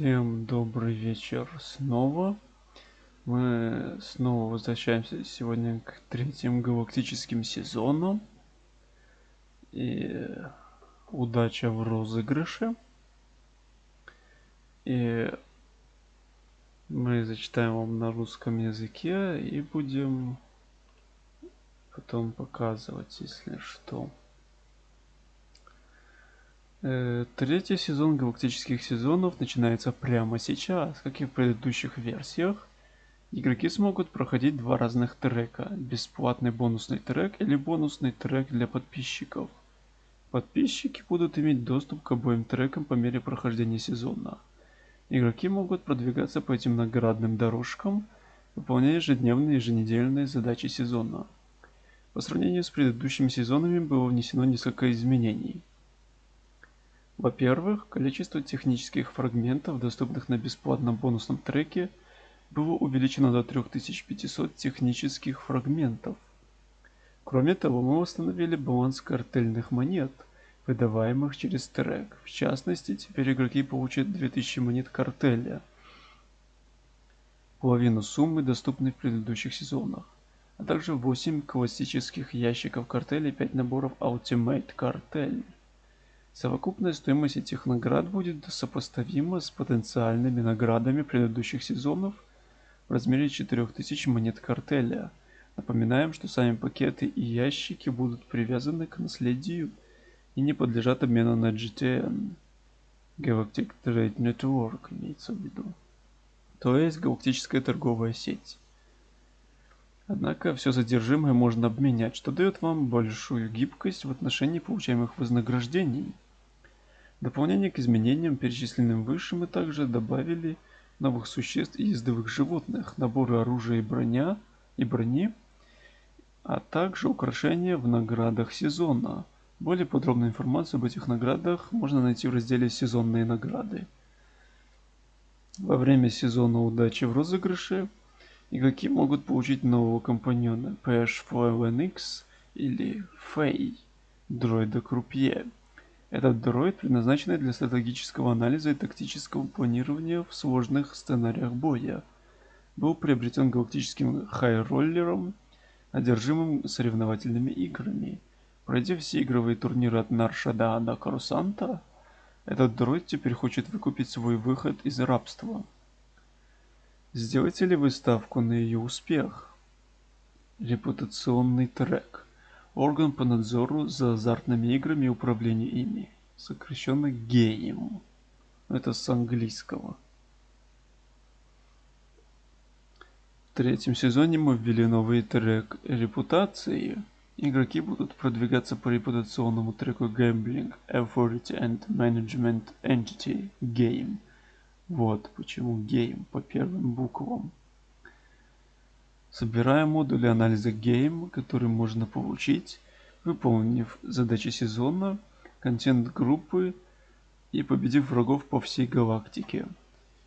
Всем добрый вечер снова. Мы снова возвращаемся сегодня к третьим галактическим сезонам. И удача в розыгрыше. И мы зачитаем вам на русском языке и будем потом показывать, если что. Э, третий сезон галактических сезонов начинается прямо сейчас, как и в предыдущих версиях. Игроки смогут проходить два разных трека. Бесплатный бонусный трек или бонусный трек для подписчиков. Подписчики будут иметь доступ к обоим трекам по мере прохождения сезона. Игроки могут продвигаться по этим наградным дорожкам, выполняя ежедневные и еженедельные задачи сезона. По сравнению с предыдущими сезонами было внесено несколько изменений. Во-первых, количество технических фрагментов, доступных на бесплатном бонусном треке, было увеличено до 3500 технических фрагментов. Кроме того, мы установили баланс картельных монет, выдаваемых через трек. В частности, теперь игроки получат 2000 монет картеля, половину суммы, доступной в предыдущих сезонах, а также 8 классических ящиков картеля и 5 наборов Ultimate Cartel. Совокупная стоимость этих наград будет сопоставима с потенциальными наградами предыдущих сезонов в размере 4000 монет картеля. Напоминаем, что сами пакеты и ящики будут привязаны к наследию и не подлежат обмену на GTN. Galactic Trade Network имеется в виду. То есть галактическая торговая сеть. Однако все содержимое можно обменять, что дает вам большую гибкость в отношении получаемых вознаграждений. Дополнение к изменениям, перечисленным выше, мы также добавили новых существ и ездовых животных, наборы оружия и броня и брони, а также украшения в наградах сезона. Более подробную информацию об этих наградах можно найти в разделе «Сезонные награды». Во время сезона удачи в розыгрыше Игроки могут получить нового компаньона PH4LNX или Фэй, дроида Крупье. Этот дроид предназначен для стратегического анализа и тактического планирования в сложных сценариях боя. Был приобретен галактическим хайроллером, одержимым соревновательными играми. Пройдя все игровые турниры от Наршада до Карусанта, этот дроид теперь хочет выкупить свой выход из рабства. Сделайте ли вы ставку на ее успех? Репутационный трек. Орган по надзору за азартными играми и управлению ими. Сокращенно ГЕИМ. Это с английского. В третьем сезоне мы ввели новый трек репутации. Игроки будут продвигаться по репутационному треку Gambling Authority and Management Entity Game – вот почему game по первым буквам. Собираем модули анализа game, которые можно получить, выполнив задачи сезона, контент группы и победив врагов по всей галактике.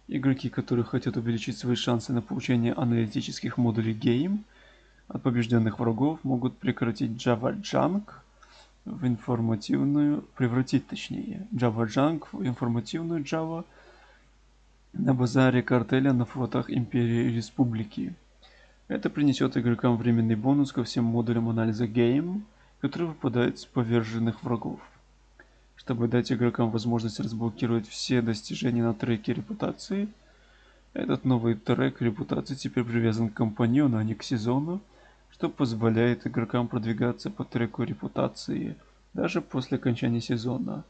Игроки, которые хотят увеличить свои шансы на получение аналитических модулей Game от побежденных врагов, могут прекратить Java Junk в информативную, превратить точнее, Java Junk в информативную Java – на базаре картеля на флотах Империи и Республики. Это принесет игрокам временный бонус ко всем модулям анализа Game, которые выпадают с поверженных врагов. Чтобы дать игрокам возможность разблокировать все достижения на треке репутации, этот новый трек репутации теперь привязан к компаньону, а не к сезону, что позволяет игрокам продвигаться по треку репутации даже после окончания сезона.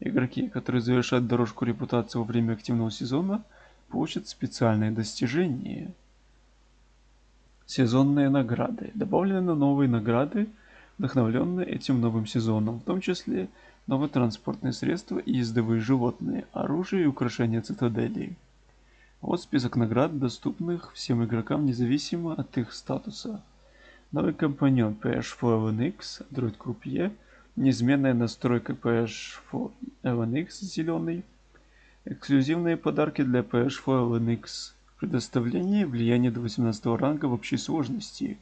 Игроки, которые завершат дорожку репутации во время активного сезона, получат специальные достижения. Сезонные награды. Добавлены новые награды, вдохновленные этим новым сезоном, в том числе новые транспортные средства и ездовые животные, оружие и украшения цитадели. Вот список наград, доступных всем игрокам независимо от их статуса. Новый компаньон PH4LNX, Droid Крупье – неизменная настройка PH4 LNX зеленый, эксклюзивные подарки для PH4 LNX, предоставление влияния до 18 ранга в общей сложности,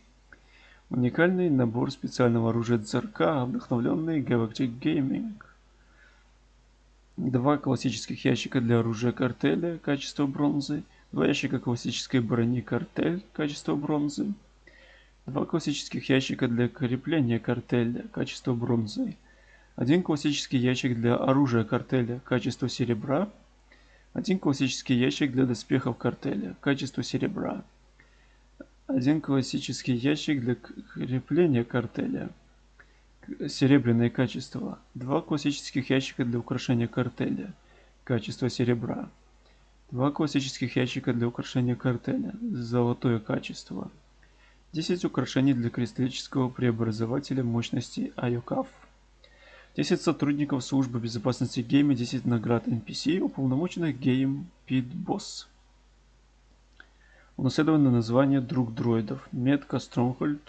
уникальный набор специального оружия ЦРК, вдохновленный Galactic Gaming. Два классических ящика для оружия картеля, качество бронзы. Два ящика классической брони картель, качество бронзы. Два классических ящика для крепления картеля, качество бронзы. Один классический ящик для оружия картеля, качество серебра. Один классический ящик для доспехов картеля, качество серебра. Один классический ящик для крепления картеля, серебряное качество. Два классических ящика для украшения картеля. Качество серебра. Два классических ящика для украшения картеля. Золотое качество. 10 украшений для кристаллического преобразователя мощности Iokath. 10 сотрудников службы безопасности гейма, 10 наград NPC, уполномоченных гейм Pit Boss. Унаследованное название друг дроидов. Метка Stronghold.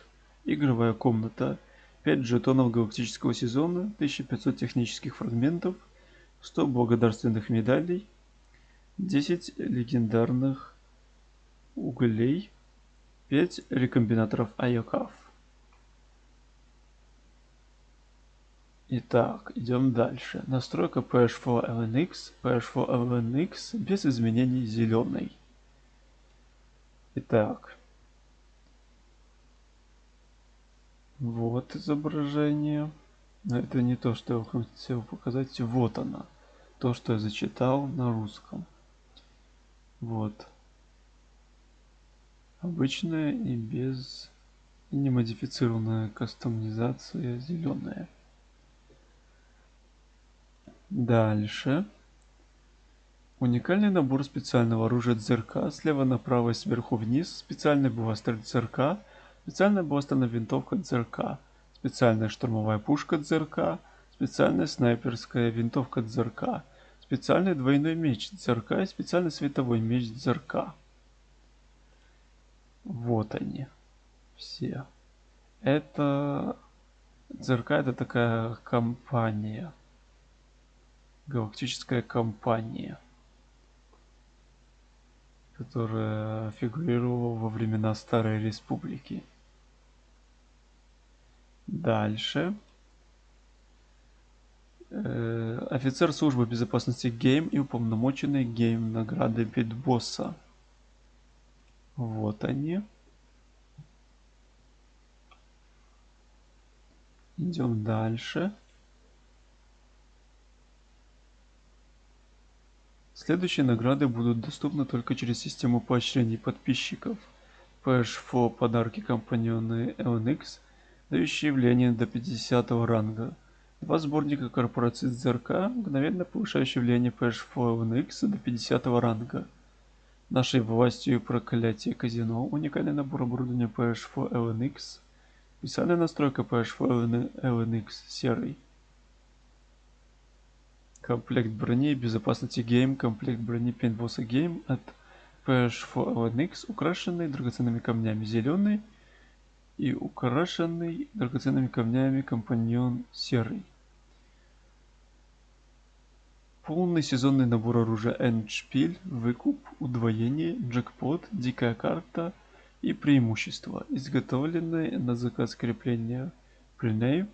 Игровая комната. 5 жетонов галактического сезона, 1500 технических фрагментов, 100 благодарственных медалей, 10 легендарных углей, 5 рекомбинаторов Айокав. Итак, идем дальше. Настройка PH4 LNX. PH4 LNX без изменений зеленый. Итак, Вот изображение. Но это не то, что я хотел показать. Вот она. То, что я зачитал на русском. Вот. Обычная и без и немодифицированная кастомизация зеленая. Дальше. Уникальный набор специального оружия ЦРК. Слева направо и сверху вниз. Специальный бластер ЦРК Специальная Бостона винтовка ЦРК, специальная штурмовая пушка ЦРК, специальная снайперская винтовка ЦРК, специальный двойной меч ЦРК и специальный световой меч ЦРК. Вот они. Все. Это... ЦРК это такая компания. Галактическая компания. Которая фигурировала во времена Старой Республики. Дальше. Э, офицер службы безопасности Гейм и уполномоченный Гейм награды Pit Boss'а. Вот они. Идем дальше. Следующие награды будут доступны только через систему поощрений подписчиков. PH4 подарки компаньоны LNX дающие влияние до 50 ранга. Два сборника корпорации ЗРК, мгновенно повышающие влияние PH4NX до 50 ранга. Нашей властью проклятие казино, уникальный набор оборудования PH4LNX, специальная настройка PH4LNX серый. Комплект брони безопасности гейм, комплект брони Pit Boss'а гейм от PH4LNX, украшенный драгоценными камнями зеленый, и украшенный драгоценными камнями компаньон серый. Полный сезонный набор оружия Эндшпиль, выкуп, удвоение, джекпот, дикая карта и преимущества, изготовленные на заказ крепления Prenave,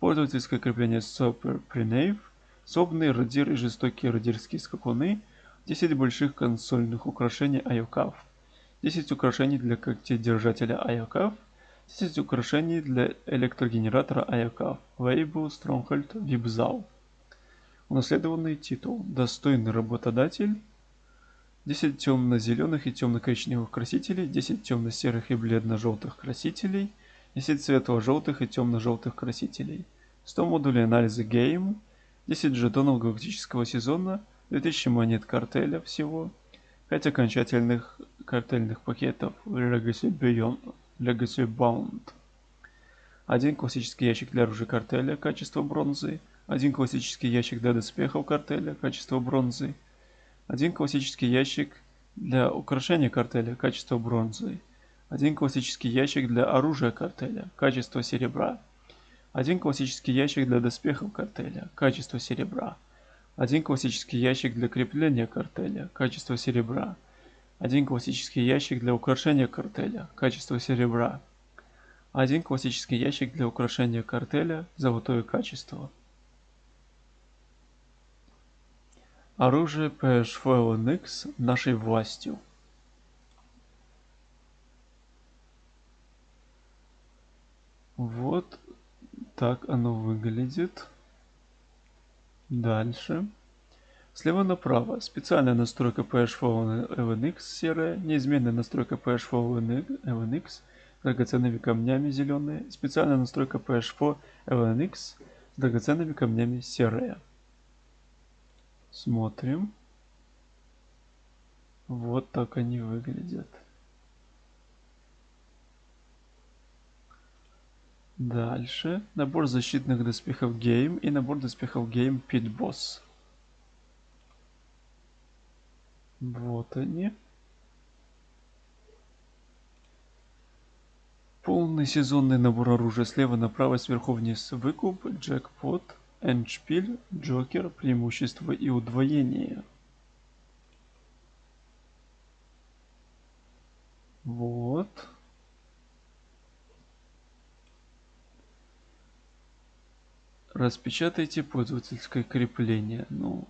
пользовательское крепление Super Prenave, собные радир и жестокие радирские скакуны, 10 больших консольных украшений Айокав, 10 украшений для когтедержателя Айокав, 10 украшений для электрогенератора Аяка. Лейбл Stronghold Вибзал. Унаследованный титул. Достойный работодатель. 10 темно-зеленых и темно-коричневых красителей, 10 темно-серых и бледно-желтых красителей, 10 светло-желтых и темно-желтых красителей, 100 модулей анализа Game, 10 жетонов галактического сезона, 2000 монет картеля всего, 5 окончательных картельных пакетов Legacy Beyond Legacy Bound. Один классический ящик для оружия картеля, качество бронзы. Один классический ящик для доспехов картеля, качество бронзы. Один классический ящик для украшения картеля, качество бронзы. Один классический ящик для оружия картеля, качество серебра. Один классический ящик для доспехов картеля, качество серебра. Один классический ящик для крепления картеля, качество серебра. Один классический ящик для украшения картеля, качество серебра. Один классический ящик для украшения картеля, золотое качество. Оружие PH4NX нашей властью. Вот так оно выглядит. Дальше. Слева направо. Специальная настройка PH4 LNX серая. Неизменная настройка PH4 LNX драгоценными камнями зеленые. Специальная настройка PH4 LNX с драгоценными камнями серая. Смотрим. Вот так они выглядят. Дальше. Набор защитных доспехов Game и набор доспехов Game Pit Boss. Вот они. Полный сезонный набор оружия слева направо, сверху вниз. Выкуп, джекпот, эндшпиль, джокер, преимущество и удвоение. Вот. Распечатайте пользовательское крепление. Ну,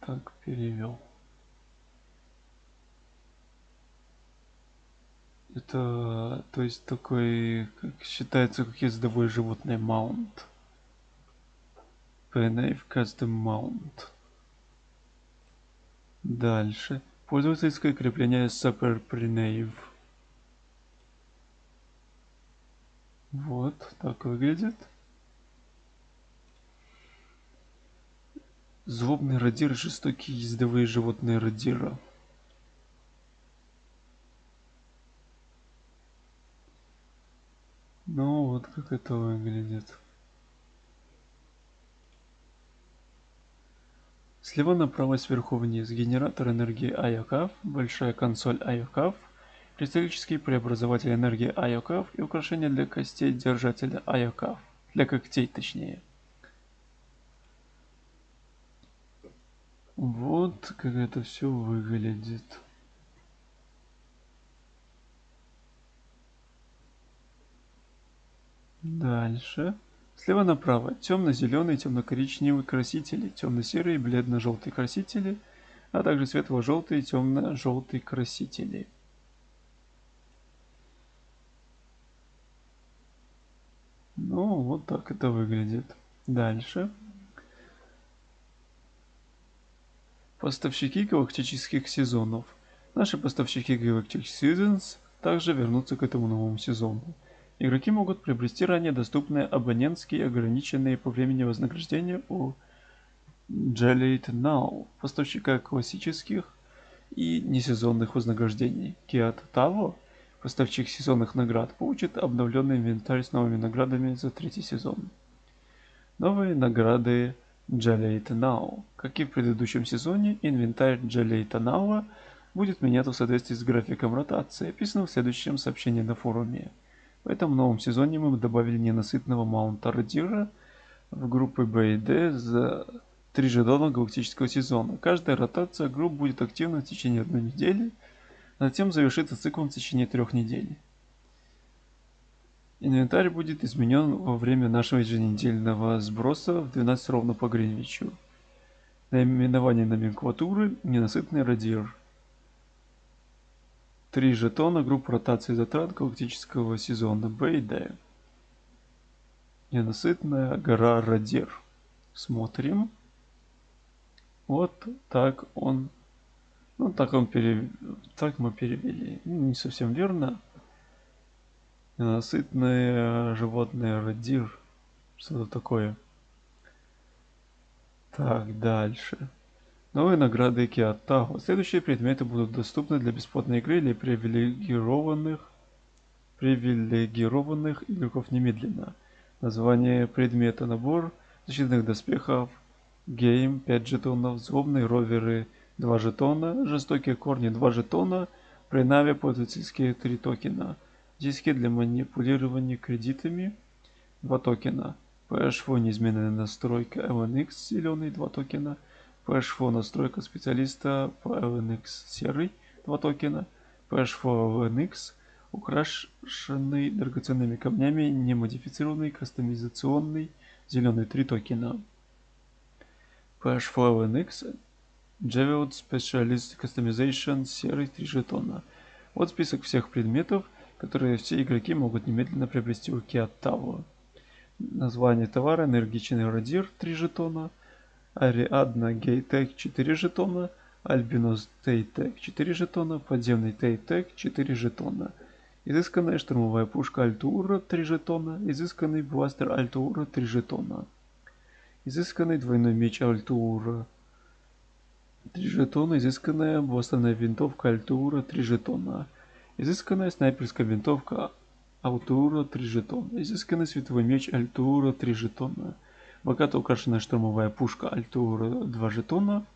так перевел. Это, то есть, такой, как считается, как ездовое животное маунт. PNF Custom Mount. Дальше. Пользовательское крепление Super Prenave. Вот, так выглядит. Злобный радир, жестокие ездовые животные радира. Ну вот как это выглядит. Слева направо сверху вниз генератор энергии IOCAF, большая консоль IOCAF, кристаллический преобразователь энергии IOCAF и украшение для костей держателя IOCAF, для когтей точнее. Вот как это все выглядит. Дальше. Слева направо темно-зеленый, темно-коричневый красители, темно-серые, бледно-желтые красители, а также светло-желтые, темно-желтые красители. Ну, вот так это выглядит. Дальше. Поставщики галактических сезонов. Наши поставщики Galactic Seasons также вернутся к этому новому сезону. Игроки могут приобрести ранее доступные абонентские ограниченные по времени вознаграждения у Jellate Now, поставщика классических и несезонных вознаграждений. Kiat Tavo, поставщик сезонных наград, получит обновленный инвентарь с новыми наградами за третий сезон. Новые награды Jellate Now. Как и в предыдущем сезоне, инвентарь Jellate Now будет меняться в соответствии с графиком ротации, описанным в следующем сообщении на форуме. В этом новом сезоне мы добавили ненасытного маунта Радира в группы Б и Д за три жетона галактического сезона. Каждая ротация групп будет активна в течение одной недели, а затем завершится циклом в течение трех недель. Инвентарь будет изменен во время нашего еженедельного сброса в 12 ровно по Гринвичу. Наименование номенклатуры «Ненасытный радир». Три жетона группа ротации затрат галактического сезона Б и Д. Ненасытная гора Радир. Смотрим. Вот так он... Ну, так он перев... Так мы перевели. Не совсем верно. Ненасытное животное радир. Что-то такое. Так, дальше. Новые награды Киотаго. Следующие предметы будут доступны для бесплатной игры или привилегированных, привилегированных игроков немедленно. Название предмета набор защитных доспехов Гейм 5 жетонов, злобные роверы 2 жетона, жестокие корни 2 жетона, при наве пользовательские 3 токена. Диски для манипулирования кредитами 2 токена. PHFO неизменная настройка LNX зеленый 2 токена. PHFO настройка специалиста по LNX серый 2 токена. PHFO LNX украшенный драгоценными камнями, немодифицированный, кастомизационный, зеленый 3 токена. PHFO LNX Javelot Specialist Customization серый 3 жетона. Вот список всех предметов, которые все игроки могут немедленно приобрести у Киаттаво. Название товара энергичный радир 3 жетона, Ариадна Гейтек 4 жетона, Альбинос Тейтек 4 жетона, подземный Тейтек 4 жетона. Изысканная штурмовая пушка Альтура 3 жетона, изысканный бластер Альтура 3 жетона. Изысканный двойной меч Альтура 3 жетона, изысканная бластерная винтовка Альтура 3 жетона. Изысканная снайперская винтовка Алтура 3 жетона. Изысканный световой меч Альтура 3 жетона. Богато украшенная штурмовая пушка Альтура 2 жетона.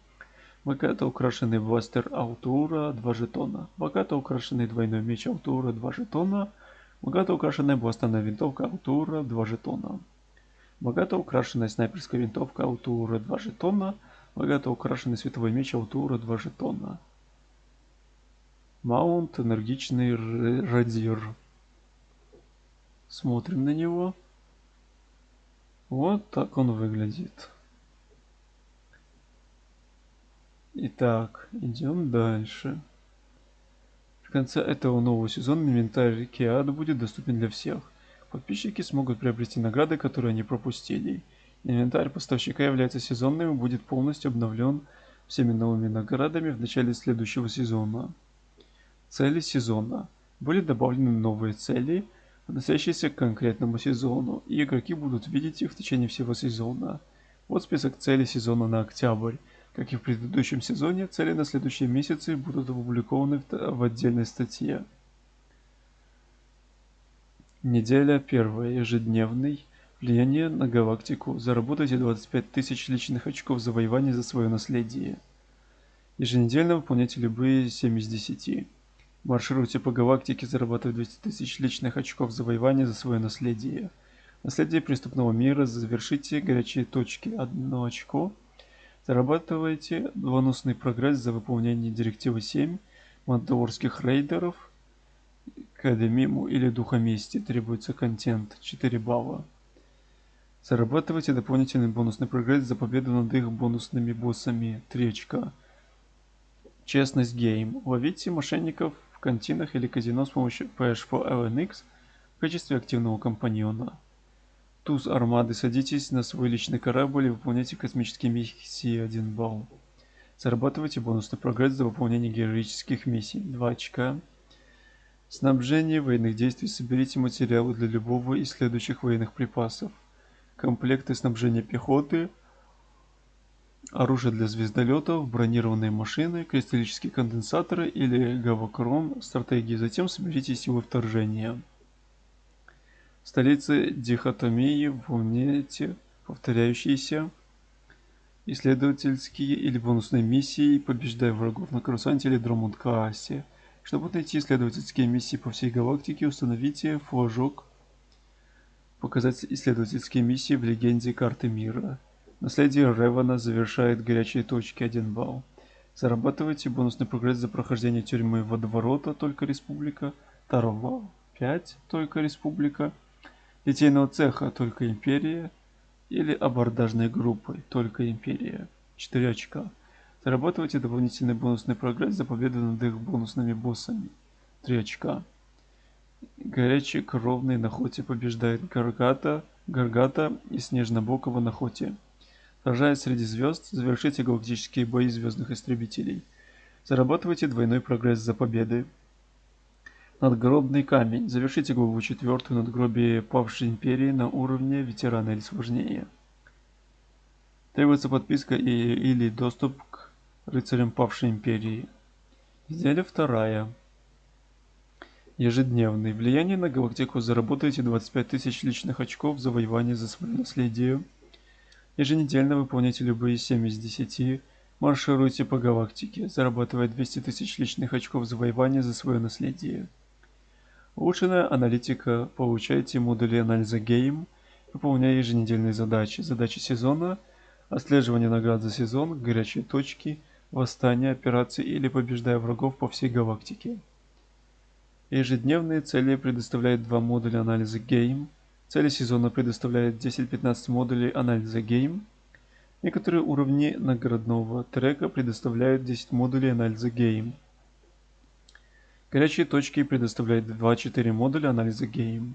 Богато украшенный бластер Алтура 2 жетона. Богато украшенный двойной меч Алтура 2 жетона. Богато украшенная бластерная винтовка Алтура 2 жетона. Богато украшенная снайперская винтовка Алтура 2 жетона. Богато украшенный световой меч Алтура 2 жетона. Маунт энергичный радир. Смотрим на него. Вот так он выглядит. Итак, идем дальше. В конце этого нового сезона инвентарь Киада будет доступен для всех. Подписчики смогут приобрести награды, которые они пропустили. Инвентарь поставщика является сезонным и будет полностью обновлен всеми новыми наградами в начале следующего сезона. Цели сезона. Были добавлены новые цели, относящиеся к конкретному сезону, и игроки будут видеть их в течение всего сезона. Вот список целей сезона на октябрь. Как и в предыдущем сезоне, цели на следующие месяцы будут опубликованы в отдельной статье. Неделя первая. Ежедневный. Влияние на галактику. Заработайте 25 тысяч личных очков завоевания за свое наследие. Еженедельно выполняйте любые 7 из 10. Маршируйте по галактике, зарабатывая 200 тысяч личных очков завоевания за свое наследие. Наследие преступного мира. Завершите горячие точки. Одно очко. Зарабатывайте бонусный прогресс за выполнение директивы 7 мандалорских рейдеров. Академиму или Духа Мести требуется контент 4 балла. Зарабатывайте дополнительный бонусный прогресс за победу над их бонусными боссами 3 очка. Честность гейм. Ловите мошенников в кантинах или казино с помощью PH4LNX в качестве активного компаньона. Туз армады садитесь на свой личный корабль и выполняйте космические миссии 1 балл. Зарабатывайте бонусный прогресс за выполнение героических миссий 2 очка. Снабжение военных действий. Соберите материалы для любого из следующих военных припасов. Комплекты снабжения пехоты, оружие для звездолетов, бронированные машины, кристаллические конденсаторы или гавокрон стратегии. Затем соберите силы вторжения столицы дихотомии в умете повторяющиеся исследовательские или бонусные миссии, побеждая врагов на Крусанте или Дромунд-Каасе. Чтобы найти исследовательские миссии по всей галактике, установите флажок «Показать исследовательские миссии в легенде карты мира». Наследие Ревана завершает горячие точки 1 балл. Зарабатывайте бонусный прогресс за прохождение тюрьмы водоворота «Только Республика», 2 балл, 5 «Только Республика», литейного цеха только империя или абордажной группой только империя. 4 очка. Зарабатывайте дополнительный бонусный прогресс за победу над их бонусными боссами. 3 очка. Горячий кровный на хоте побеждает Гаргата, Гаргата и Снежнобокова на хоте. Сражаясь среди звезд, завершите галактические бои звездных истребителей. Зарабатывайте двойной прогресс за победы. Надгробный камень. Завершите главу четвертую надгробие павшей империи на уровне ветерана или сложнее. Требуется подписка и, или доступ к рыцарям павшей империи. Неделя вторая. Ежедневный. Влияние на галактику. Заработайте 25 тысяч личных очков завоевания за свое наследие. Еженедельно выполняйте любые 7 из 10. Маршируйте по галактике, зарабатывая 200 тысяч личных очков завоевания за свое наследие. Улучшенная аналитика. Получайте модули анализа Game, выполняя еженедельные задачи. Задачи сезона, отслеживание наград за сезон, горячие точки, восстание, операции или побеждая врагов по всей галактике. Ежедневные цели предоставляют два модуля анализа Game. Цели сезона предоставляют 10-15 модулей анализа Game. Некоторые уровни наградного трека предоставляют 10 модулей анализа Game. Горячие точки предоставляют 2-4 модуля анализа Game.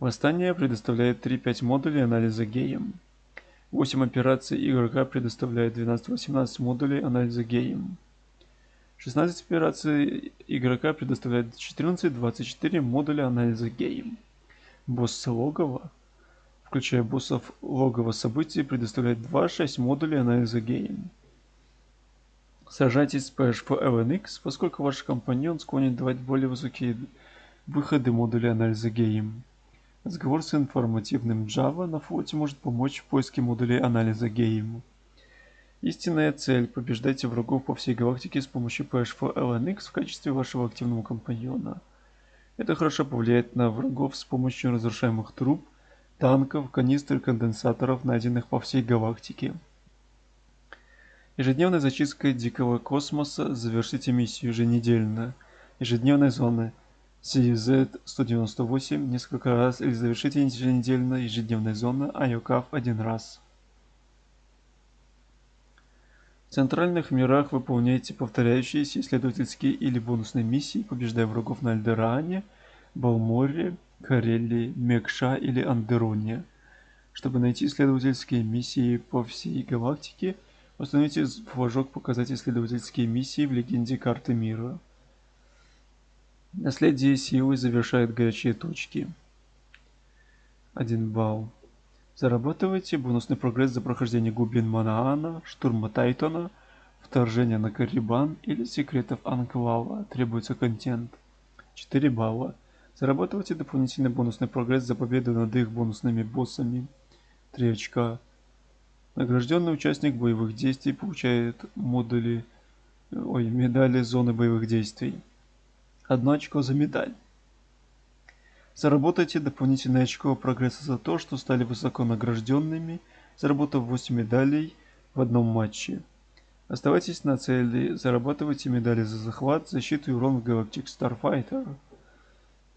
Восстание предоставляет 3-5 модулей анализа Game. 8 операций игрока предоставляет 12-18 модулей анализа Game. 16 операций игрока предоставляет 14-24 модуля анализа Game. Босс логово, включая боссов логово событий, предоставляет 2-6 модулей анализа Game. Сражайтесь с PHP LNX, поскольку ваш компаньон склонен давать более высокие выходы модуля анализа Game. Разговор с информативным Java на флоте может помочь в поиске модулей анализа Game. Истинная цель – побеждайте врагов по всей галактике с помощью PHP LNX в качестве вашего активного компаньона. Это хорошо повлияет на врагов с помощью разрушаемых труб, танков, канистр конденсаторов, найденных по всей галактике. Ежедневной зачисткой дикого космоса завершите миссию еженедельно. Ежедневной зоны – CZ-198 несколько раз или завершите еженедельно ежедневная зона IOCAF один раз. В центральных мирах выполняйте повторяющиеся исследовательские или бонусные миссии, побеждая врагов на Альдеране, Балморе, Карелии, Мекша или Андероне. Чтобы найти исследовательские миссии по всей галактике, установите флажок «Показать исследовательские миссии» в легенде карты мира. Наследие силы завершает горячие точки. 1 балл. Зарабатывайте бонусный прогресс за прохождение Гублин Манаана, Штурма Тайтона, Вторжение на Карибан или Секретов Анклава. Требуется контент. 4 балла. Зарабатывайте дополнительный бонусный прогресс за победу над их бонусными боссами. 3 очка. Награжденный участник боевых действий получает модули, ой, медали зоны боевых действий. Одно очко за медаль. Заработайте дополнительное очко прогресса за то, что стали высоко награжденными, заработав 8 медалей в одном матче. Оставайтесь на цели, зарабатывайте медали за захват, защиту и урон в Galactic Starfighter.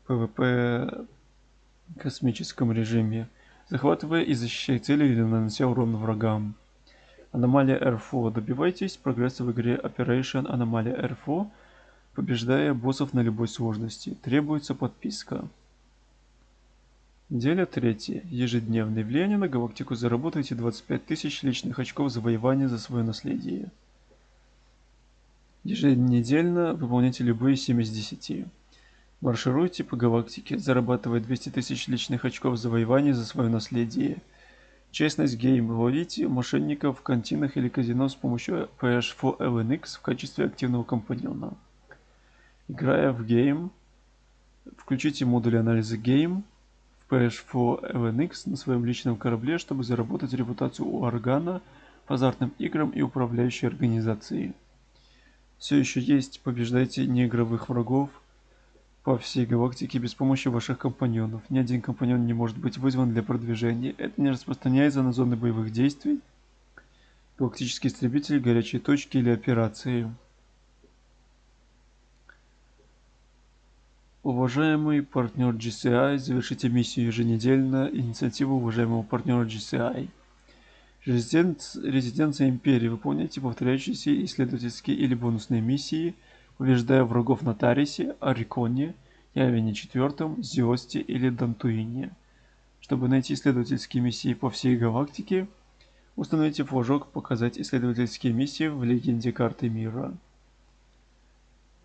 PvP космическом режиме. Захватывая и защищая цели или нанося урон врагам. Аномалия RFO. Добивайтесь прогресса в игре Operation Аномалия RFO побеждая боссов на любой сложности. Требуется подписка. Неделя третья. Ежедневное влияние на галактику. Заработайте 25 тысяч личных очков завоевания за свое наследие. Еженедельно выполняйте любые 7 из 10. Маршируйте по галактике, зарабатывая 200 тысяч личных очков завоевания за свое наследие. Честность гейм. Ловите мошенников в кантинах или казино с помощью PH4LNX в качестве активного компаньона. Играя в Game, включите модуль анализа в PS4 LNX на своем личном корабле, чтобы заработать репутацию у органа по азартным играм и управляющей организации. Все еще есть, побеждайте неигровых врагов по всей галактике без помощи ваших компаньонов. Ни один компаньон не может быть вызван для продвижения. Это не распространяется на зоны боевых действий, галактические истребители, горячие точки или операции. Уважаемый партнер GCI, завершите миссию еженедельно. Инициатива уважаемого партнера GCI. Резидент, резиденция Империи. Выполняйте повторяющиеся исследовательские или бонусные миссии, побеждая врагов на Тарисе, Ариконе, Явине IV, Зиосте или Дантуине. Чтобы найти исследовательские миссии по всей галактике, установите флажок «Показать исследовательские миссии в легенде карты мира».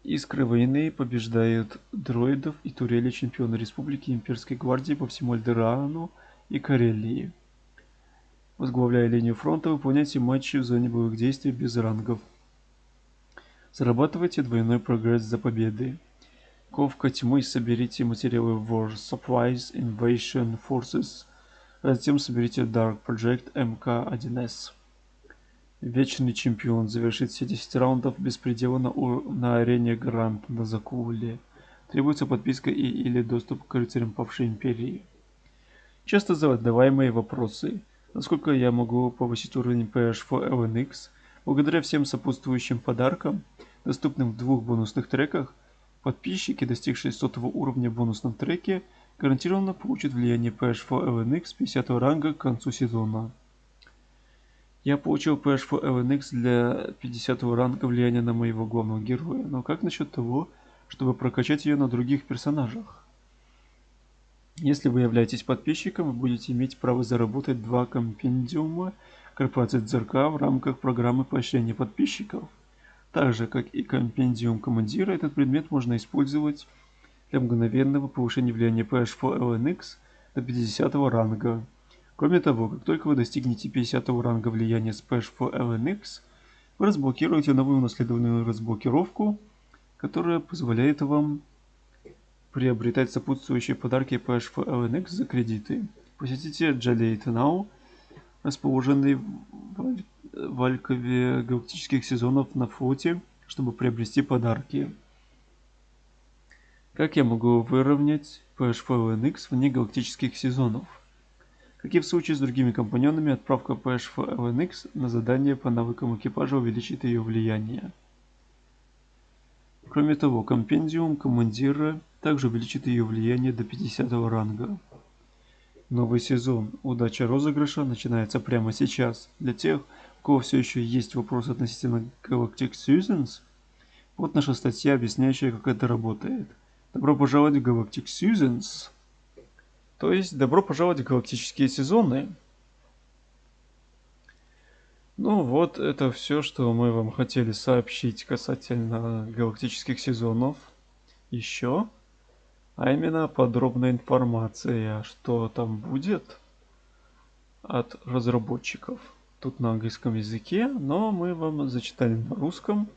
Искры войны побеждают дроидов и турели чемпионы Республики Имперской гвардии по всему Альдерану и Карелии. Возглавляя линию фронта, выполняйте матчи в зоне боевых действий без рангов. Зарабатывайте двойной прогресс за победы. Ковка тьмы соберите материалы War Supplies Invasion Forces, а затем соберите Dark Project MK1S. Вечный чемпион завершит все 10 раундов без предела на, на арене Гранд на Закуле. Требуется подписка и или доступ к рыцарям павшей империи. Часто задаваемые вопросы. Насколько я могу повысить уровень PH4 LNX? Благодаря всем сопутствующим подаркам, доступным в двух бонусных треках, подписчики, достигшие 100 уровня в бонусном треке, гарантированно получат влияние PH4 LNX 50 ранга к концу сезона. Я получил PH4 LNX для 50 ранга влияния на моего главного героя, но как насчет того, чтобы прокачать ее на других персонажах? Если вы являетесь подписчиком, вы будете иметь право заработать два компендиума корпорации ЦРК в рамках программы поощрения подписчиков. Так же, как и компендиум командира, этот предмет можно использовать для мгновенного повышения влияния PH4 LNX до 50 ранга. Кроме того, как только вы достигнете 50 ранга влияния Splash for LNX, вы разблокируете новую унаследованную разблокировку, которая позволяет вам приобретать сопутствующие подарки Splash for LNX за кредиты. Посетите Jalate Now, расположенный в Алькове галактических сезонов на флоте, чтобы приобрести подарки. Как я могу выровнять PH4 LNX вне галактических сезонов? Как и в случае с другими компаньонами, отправка PH LNX на задание по навыкам экипажа увеличит ее влияние. Кроме того, компендиум командира также увеличит ее влияние до 50 ранга. Новый сезон «Удача розыгрыша» начинается прямо сейчас. Для тех, у кого все еще есть вопросы относительно Galactic Seasons, вот наша статья, объясняющая, как это работает. Добро пожаловать в Galactic Seasons! То есть, добро пожаловать в галактические сезоны. Ну вот, это все, что мы вам хотели сообщить касательно галактических сезонов. Еще, а именно подробная информация, что там будет от разработчиков. Тут на английском языке, но мы вам зачитали на русском.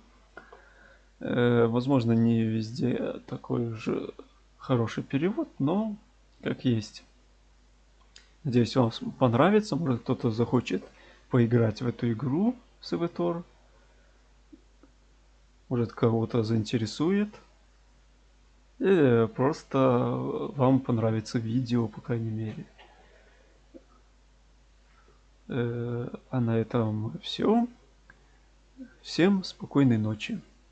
Э, возможно, не везде такой же хороший перевод, но как есть. Надеюсь, вам понравится. Может, кто-то захочет поиграть в эту игру Севитор. Может, кого-то заинтересует. Или просто вам понравится видео, по крайней мере. Э, а на этом все. Всем спокойной ночи.